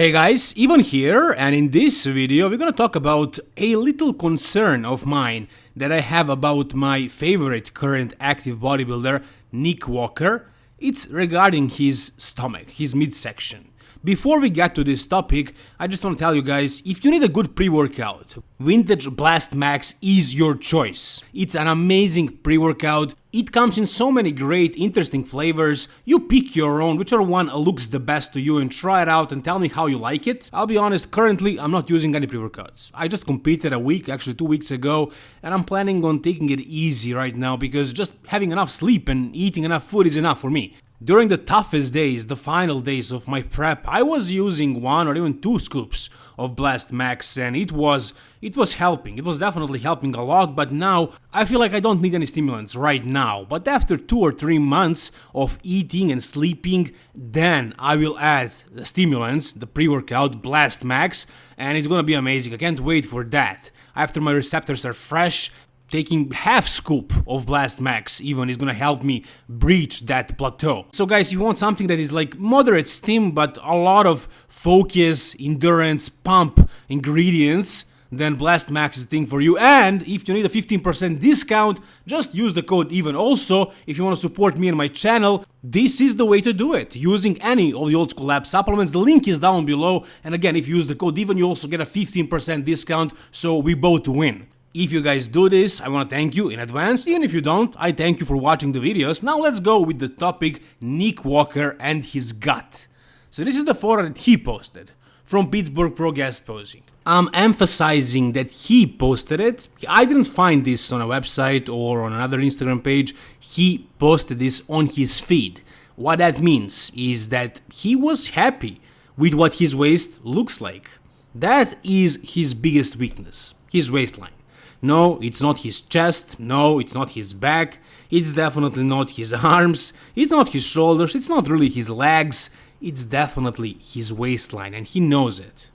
Hey guys, Ivan here, and in this video we're gonna talk about a little concern of mine that I have about my favorite current active bodybuilder, Nick Walker. It's regarding his stomach, his midsection. Before we get to this topic, I just want to tell you guys, if you need a good pre-workout, Vintage Blast Max is your choice. It's an amazing pre-workout, it comes in so many great, interesting flavors, you pick your own, whichever one looks the best to you and try it out and tell me how you like it. I'll be honest, currently I'm not using any pre-workouts. I just competed a week, actually two weeks ago, and I'm planning on taking it easy right now because just having enough sleep and eating enough food is enough for me. During the toughest days, the final days of my prep, I was using one or even two scoops of Blast Max and it was it was helping. It was definitely helping a lot, but now I feel like I don't need any stimulants right now. But after 2 or 3 months of eating and sleeping, then I will add the stimulants, the pre-workout Blast Max, and it's gonna be amazing. I can't wait for that. After my receptors are fresh, taking half scoop of Blast Max even is gonna help me breach that plateau. So guys, if you want something that is like moderate stim but a lot of focus, endurance, pump ingredients, then Blast Max is the thing for you. And if you need a 15% discount, just use the code EVEN. Also, if you want to support me and my channel, this is the way to do it. Using any of the Old School Lab supplements, the link is down below. And again, if you use the code EVEN, you also get a 15% discount, so we both win. If you guys do this, I want to thank you in advance, even if you don't, I thank you for watching the videos. Now let's go with the topic Nick Walker and his gut. So this is the photo that he posted from Pittsburgh Pro Guest Posing. I'm emphasizing that he posted it. I didn't find this on a website or on another Instagram page. He posted this on his feed. What that means is that he was happy with what his waist looks like. That is his biggest weakness, his waistline. No, it's not his chest, no, it's not his back, it's definitely not his arms, it's not his shoulders, it's not really his legs, it's definitely his waistline and he knows it.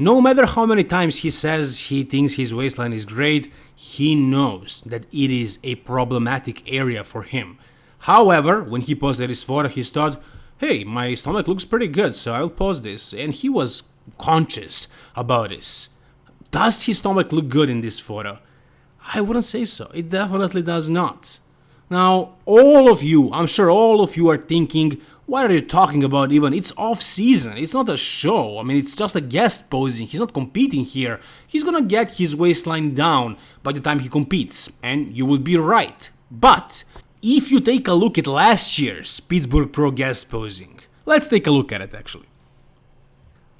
No matter how many times he says he thinks his waistline is great, he knows that it is a problematic area for him. However, when he posted his photo, he thought, hey, my stomach looks pretty good, so I'll post this. And he was conscious about this. Does his stomach look good in this photo? I wouldn't say so. It definitely does not. Now, all of you, I'm sure all of you are thinking, what are you talking about even? It's off season. It's not a show. I mean, it's just a guest posing. He's not competing here. He's gonna get his waistline down by the time he competes. And you would be right. But if you take a look at last year's Pittsburgh Pro guest posing, let's take a look at it actually.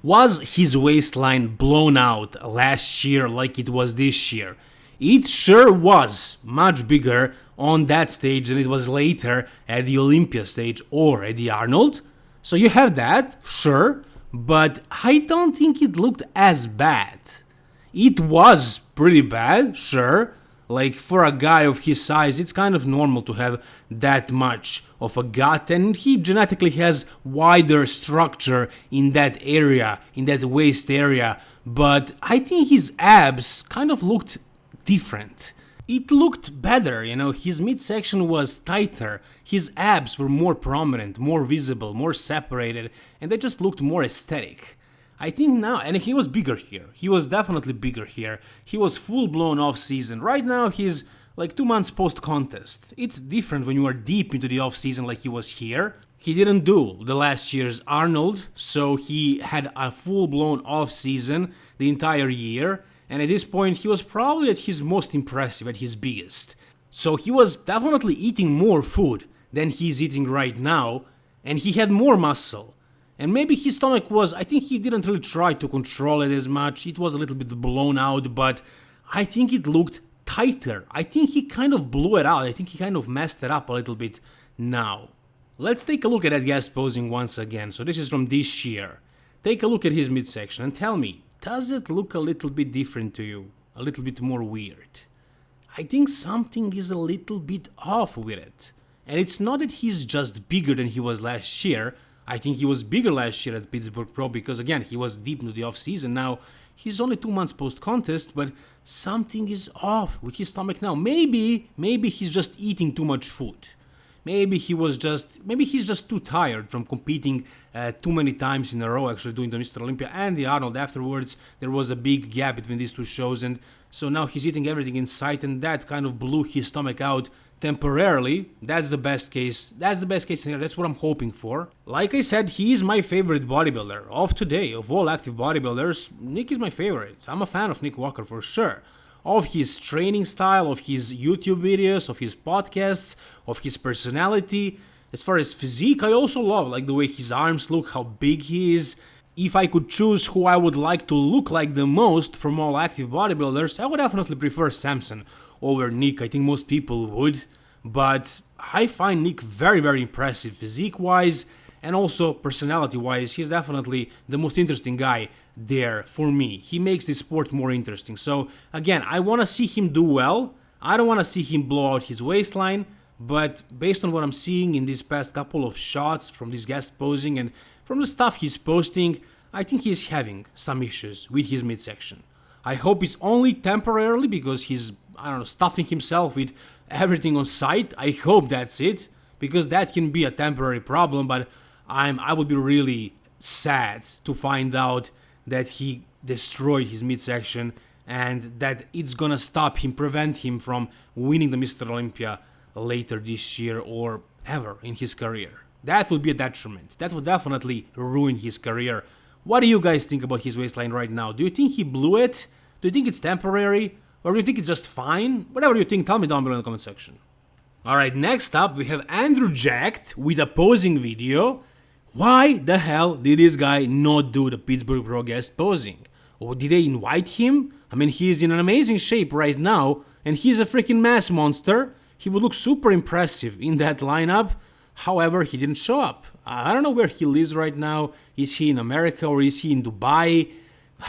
Was his waistline blown out last year like it was this year? It sure was much bigger on that stage than it was later at the Olympia stage or at the Arnold. So you have that, sure, but I don't think it looked as bad. It was pretty bad, sure. Like for a guy of his size, it's kind of normal to have that much of a gut and he genetically has wider structure in that area, in that waist area. But I think his abs kind of looked different. It looked better, you know, his midsection was tighter, his abs were more prominent, more visible, more separated, and they just looked more aesthetic. I think now, and he was bigger here, he was definitely bigger here, he was full blown off season. Right now he's like two months post contest. It's different when you are deep into the off season like he was here. He didn't do the last year's Arnold, so he had a full blown off season the entire year and at this point he was probably at his most impressive, at his biggest. So he was definitely eating more food than he's eating right now, and he had more muscle. And maybe his stomach was, I think he didn't really try to control it as much, it was a little bit blown out, but I think it looked tighter. I think he kind of blew it out, I think he kind of messed it up a little bit now. Let's take a look at that guest posing once again, so this is from this year. Take a look at his midsection and tell me, does it look a little bit different to you? A little bit more weird? I think something is a little bit off with it. And it's not that he's just bigger than he was last year. I think he was bigger last year at Pittsburgh Pro because again, he was deep into the off season. Now, he's only two months post contest, but something is off with his stomach now. Maybe, maybe he's just eating too much food. Maybe he was just maybe he's just too tired from competing uh, too many times in a row actually doing the Mr. Olympia and the Arnold afterwards. There was a big gap between these two shows and so now he's eating everything in sight and that kind of blew his stomach out temporarily. That's the best case that's the best case scenario. That's what i'm hoping for. Like i said he is my favorite bodybuilder of today. Of all active bodybuilders nick is my favorite. I'm a fan of nick walker for sure of his training style, of his YouTube videos, of his podcasts, of his personality. As far as physique, I also love like the way his arms look, how big he is. If I could choose who I would like to look like the most from all active bodybuilders, I would definitely prefer Samson over Nick. I think most people would, but I find Nick very very impressive physique wise and also personality wise. He's definitely the most interesting guy there for me. He makes the sport more interesting. So again, I want to see him do well. I don't want to see him blow out his waistline, but based on what I'm seeing in these past couple of shots from this guest posing and from the stuff he's posting, I think he's having some issues with his midsection. I hope it's only temporarily because he's, I don't know, stuffing himself with everything on sight. I hope that's it because that can be a temporary problem, but I'm I would be really sad to find out that he destroyed his midsection and that it's gonna stop him, prevent him from winning the Mr. Olympia later this year or ever in his career. That would be a detriment. That would definitely ruin his career. What do you guys think about his waistline right now? Do you think he blew it? Do you think it's temporary? Or do you think it's just fine? Whatever you think, tell me down below in the comment section. Alright, next up we have Andrew Jacked with a posing video why the hell did this guy not do the Pittsburgh Pro guest posing? Or did they invite him? I mean, he's in an amazing shape right now, and he's a freaking mass monster. He would look super impressive in that lineup. However, he didn't show up. I don't know where he lives right now. Is he in America or is he in Dubai?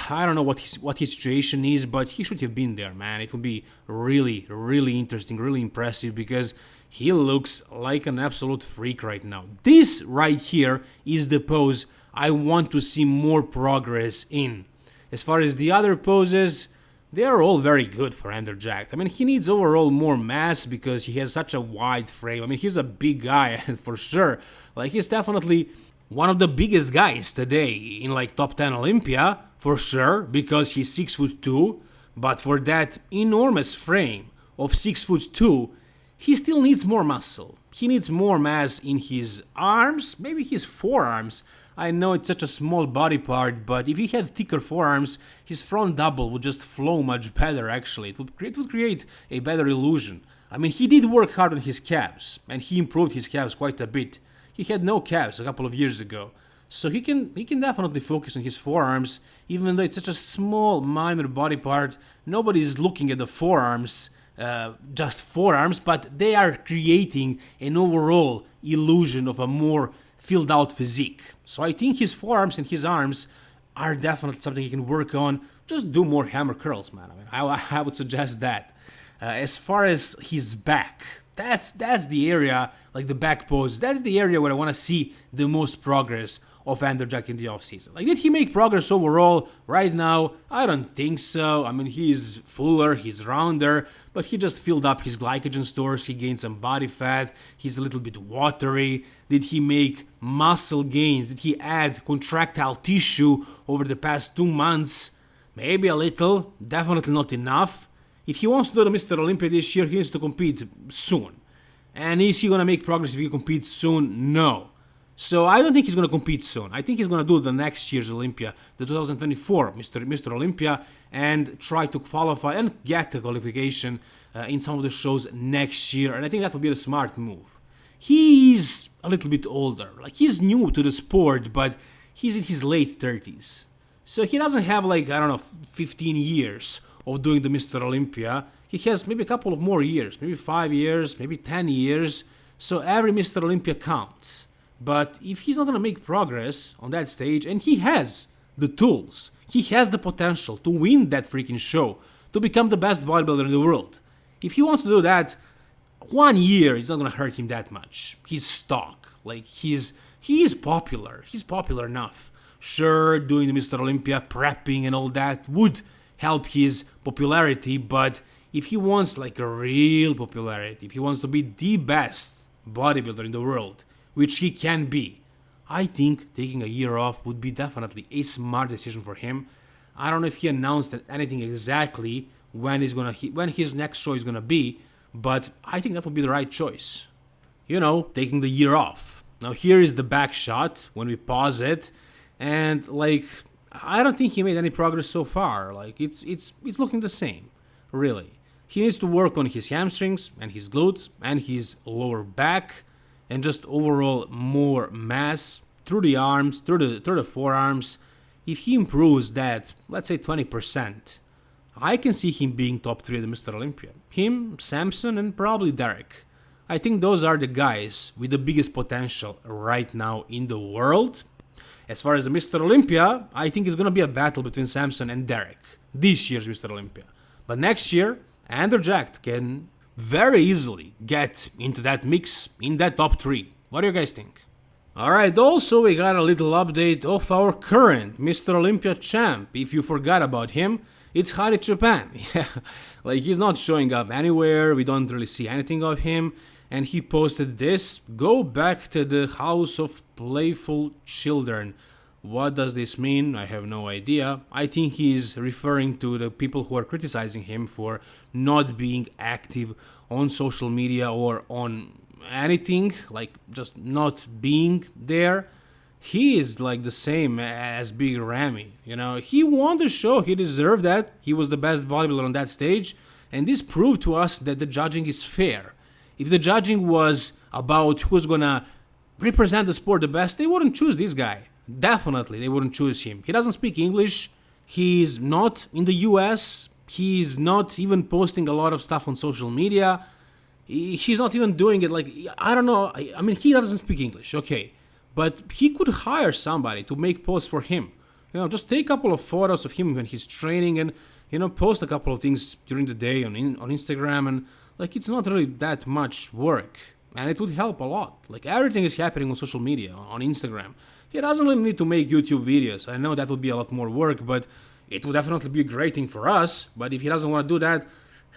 I don't know what his what his situation is, but he should have been there, man. It would be really, really interesting, really impressive because he looks like an absolute freak right now. This right here is the pose I want to see more progress in. As far as the other poses, they are all very good for Andrew Jacked. I mean, he needs overall more mass because he has such a wide frame. I mean, he's a big guy for sure. Like, he's definitely one of the biggest guys today in like top 10 Olympia for sure because he's 6 foot 2. But for that enormous frame of 6 foot 2, he still needs more muscle. He needs more mass in his arms, maybe his forearms. I know it's such a small body part, but if he had thicker forearms, his front double would just flow much better actually. It would, it would create a better illusion. I mean, he did work hard on his calves, and he improved his calves quite a bit. He had no calves a couple of years ago. So he can he can definitely focus on his forearms, even though it's such a small minor body part. Nobody is looking at the forearms uh, just forearms, but they are creating an overall illusion of a more filled out physique. So I think his forearms and his arms are definitely something he can work on. Just do more hammer curls, man. I mean, I, I would suggest that. Uh, as far as his back, that's that's the area, like the back pose, that's the area where I want to see the most progress of Andrew Jack in the offseason. Like, did he make progress overall right now? I don't think so. I mean, he's fuller, he's rounder, but he just filled up his glycogen stores, he gained some body fat, he's a little bit watery. Did he make muscle gains? Did he add contractile tissue over the past two months? Maybe a little, definitely not enough. If he wants to do the Mr. Olympia this year, he needs to compete soon. And is he gonna make progress if he competes soon? No. So I don't think he's going to compete soon. I think he's going to do the next year's Olympia, the 2024 Mr. Mr. Olympia, and try to qualify and get the qualification uh, in some of the shows next year. And I think that would be a smart move. He's a little bit older. Like he's new to the sport, but he's in his late 30s. So he doesn't have like, I don't know, 15 years of doing the Mr. Olympia. He has maybe a couple of more years, maybe 5 years, maybe 10 years. So every Mr. Olympia counts. But if he's not going to make progress on that stage, and he has the tools, he has the potential to win that freaking show, to become the best bodybuilder in the world. If he wants to do that, one year is not going to hurt him that much. He's stock. Like, he's he is popular. He's popular enough. Sure, doing the Mr. Olympia, prepping and all that would help his popularity, but if he wants like a real popularity, if he wants to be the best bodybuilder in the world, which he can be. I think taking a year off would be definitely a smart decision for him. I don't know if he announced anything exactly when he's gonna when his next show is gonna be, but I think that would be the right choice. You know, taking the year off. Now here is the back shot when we pause it, and like I don't think he made any progress so far. Like it's it's it's looking the same, really. He needs to work on his hamstrings and his glutes and his lower back and just overall more mass through the arms, through the through the forearms. If he improves that, let's say 20%, I can see him being top 3 at the Mr. Olympia. Him, Samson, and probably Derek. I think those are the guys with the biggest potential right now in the world. As far as the Mr. Olympia, I think it's gonna be a battle between Samson and Derek. This year's Mr. Olympia. But next year, Andrew Jacked can very easily get into that mix in that top 3. What do you guys think? Alright, also we got a little update of our current Mr. Olympia champ. If you forgot about him, it's Hadi Choopan. Yeah, like he's not showing up anywhere, we don't really see anything of him. And he posted this, go back to the house of playful children. What does this mean? I have no idea. I think he's referring to the people who are criticizing him for not being active on social media or on anything, like just not being there he is like the same as Big Ramy. You know, he won the show. He deserved that. He was the best bodybuilder on that stage, and this proved to us that the judging is fair. If the judging was about who's gonna represent the sport the best, they wouldn't choose this guy. Definitely, they wouldn't choose him. He doesn't speak English. He's not in the US. He's not even posting a lot of stuff on social media. He's not even doing it like I don't know. I mean, he doesn't speak English. Okay but he could hire somebody to make posts for him. You know, just take a couple of photos of him when he's training and you know post a couple of things during the day on on Instagram and like it's not really that much work and it would help a lot. Like everything is happening on social media on Instagram. He doesn't really need to make YouTube videos. I know that would be a lot more work, but it would definitely be a great thing for us. But if he doesn't want to do that,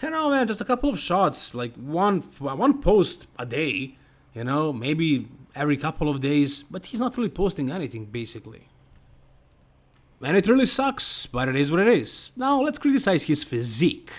you know, man, just a couple of shots, like one one post a day, you know, maybe every couple of days, but he's not really posting anything basically. And it really sucks, but it is what it is. Now let's criticize his physique.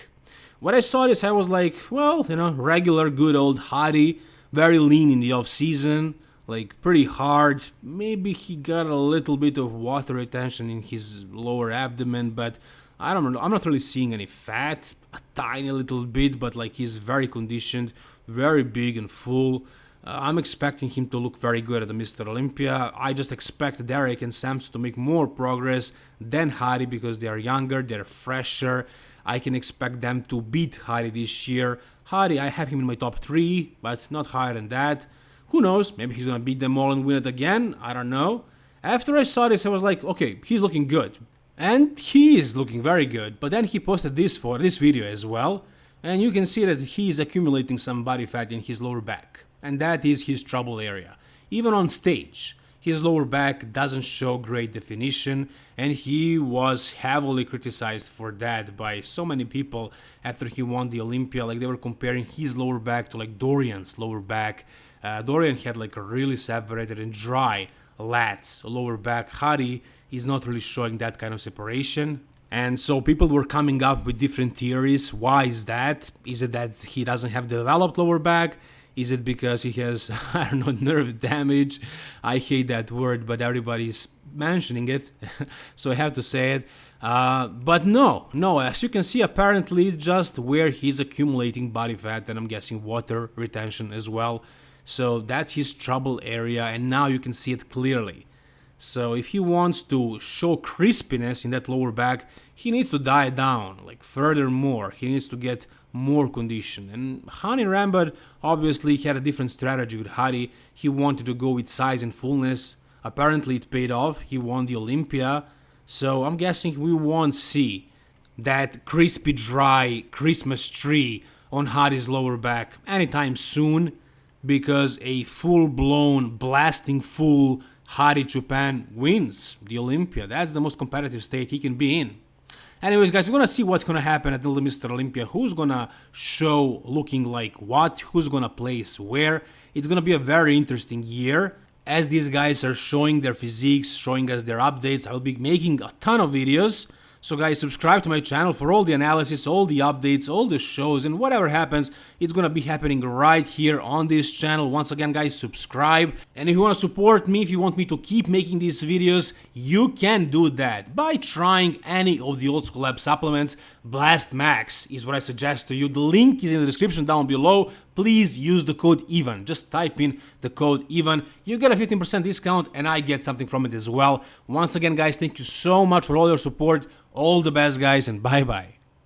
When I saw this, I was like, well, you know, regular good old Hadi, very lean in the off season, like pretty hard. Maybe he got a little bit of water retention in his lower abdomen, but I don't know. I'm not really seeing any fat, a tiny little bit, but like he's very conditioned, very big and full. Uh, I'm expecting him to look very good at the Mr. Olympia. I just expect Derek and Samson to make more progress than Hadi because they are younger, they're fresher. I can expect them to beat Hadi this year. Hadi, I have him in my top 3, but not higher than that. Who knows, maybe he's gonna beat them all and win it again, I don't know. After I saw this, I was like, okay, he's looking good. And he is looking very good, but then he posted this for this video as well, and you can see that he's accumulating some body fat in his lower back and that is his trouble area. Even on stage, his lower back doesn't show great definition and he was heavily criticized for that by so many people after he won the Olympia like they were comparing his lower back to like Dorian's lower back. Uh, Dorian had like a really separated and dry lats lower back. Hadi is not really showing that kind of separation. And so people were coming up with different theories. Why is that? Is it that he doesn't have developed lower back? Is it because he has, I don't know, nerve damage? I hate that word, but everybody's mentioning it, so I have to say it. Uh, but no, no, as you can see, apparently it's just where he's accumulating body fat and I'm guessing water retention as well. So that's his trouble area and now you can see it clearly. So if he wants to show crispiness in that lower back, he needs to die down, like furthermore, he needs to get more condition. And Hani Rambod obviously had a different strategy with Hadi. He wanted to go with size and fullness. Apparently it paid off. He won the Olympia. So I'm guessing we won't see that crispy dry Christmas tree on Hadi's lower back anytime soon because a full-blown blasting full Hadi Choopan wins the Olympia. That's the most competitive state he can be in. Anyways, guys, we're gonna see what's gonna happen at the Mr. Olympia. Who's gonna show looking like what? Who's gonna place where? It's gonna be a very interesting year. As these guys are showing their physiques, showing us their updates, I will be making a ton of videos. So guys, subscribe to my channel for all the analysis, all the updates, all the shows, and whatever happens, it's gonna be happening right here on this channel. Once again, guys, subscribe. And if you wanna support me, if you want me to keep making these videos, you can do that by trying any of the Old School Lab supplements. Blast Max is what I suggest to you. The link is in the description down below. Please use the code EVEN. Just type in the code EVEN. You get a 15% discount and I get something from it as well. Once again, guys, thank you so much for all your support. All the best, guys, and bye bye.